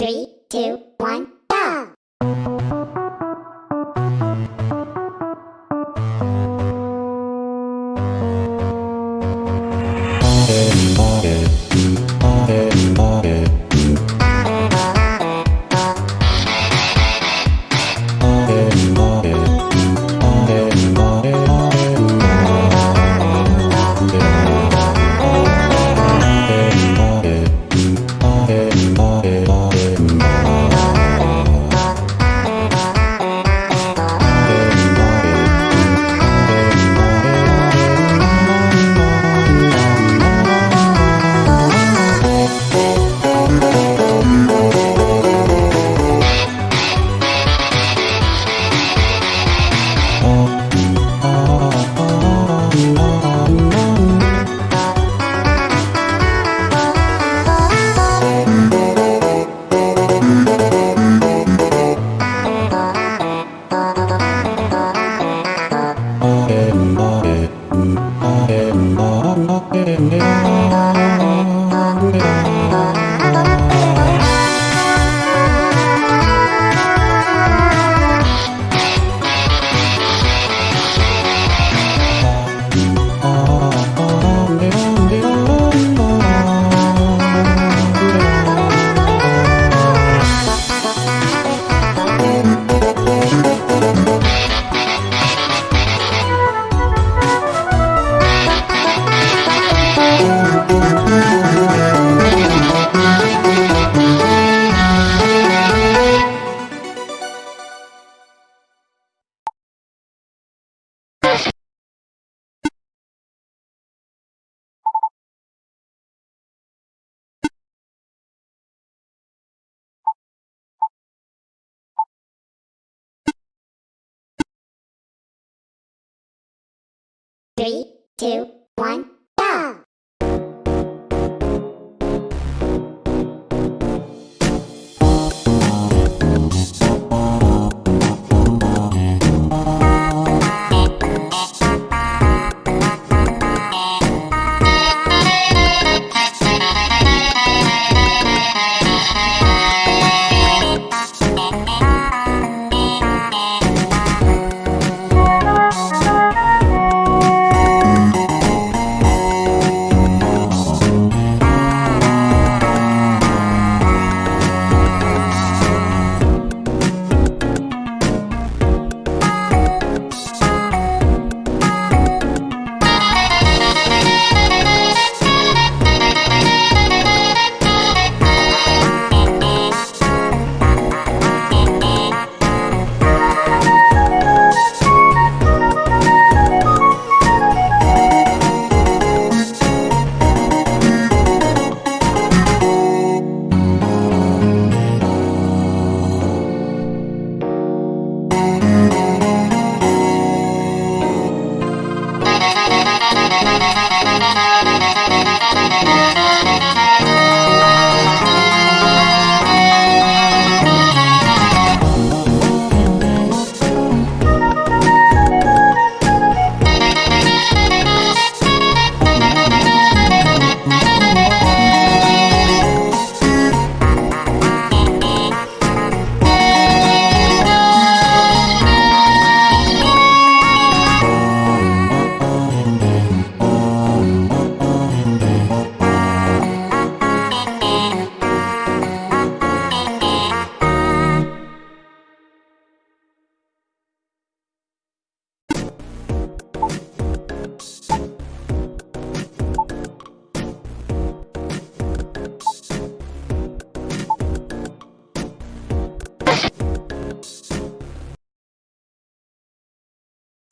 Three, two, one, Three, two, one,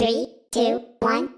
Three, two, one,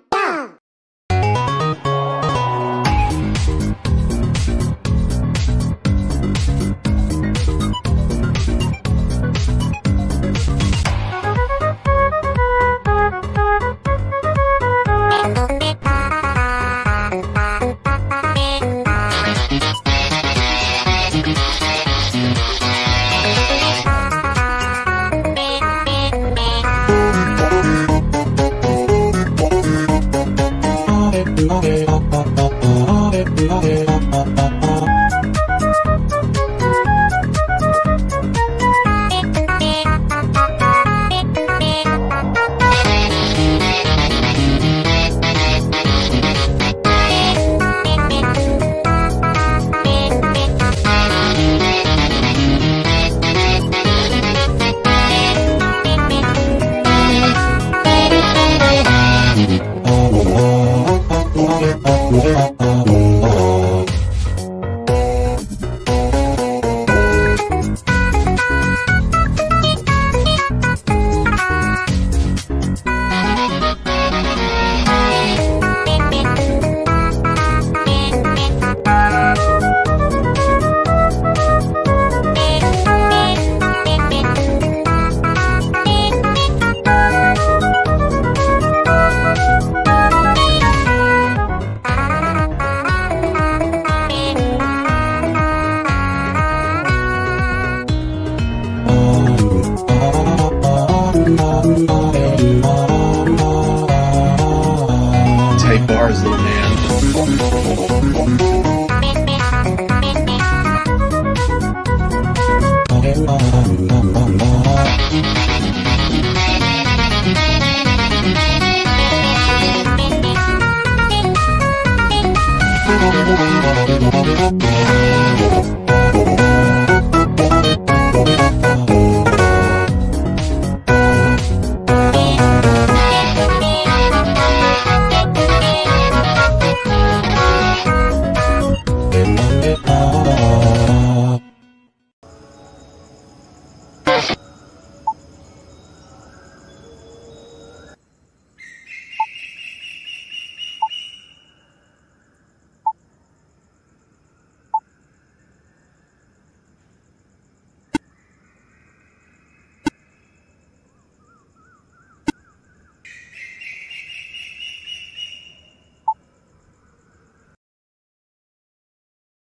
little man.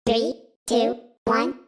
Three, two, one,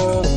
Oh.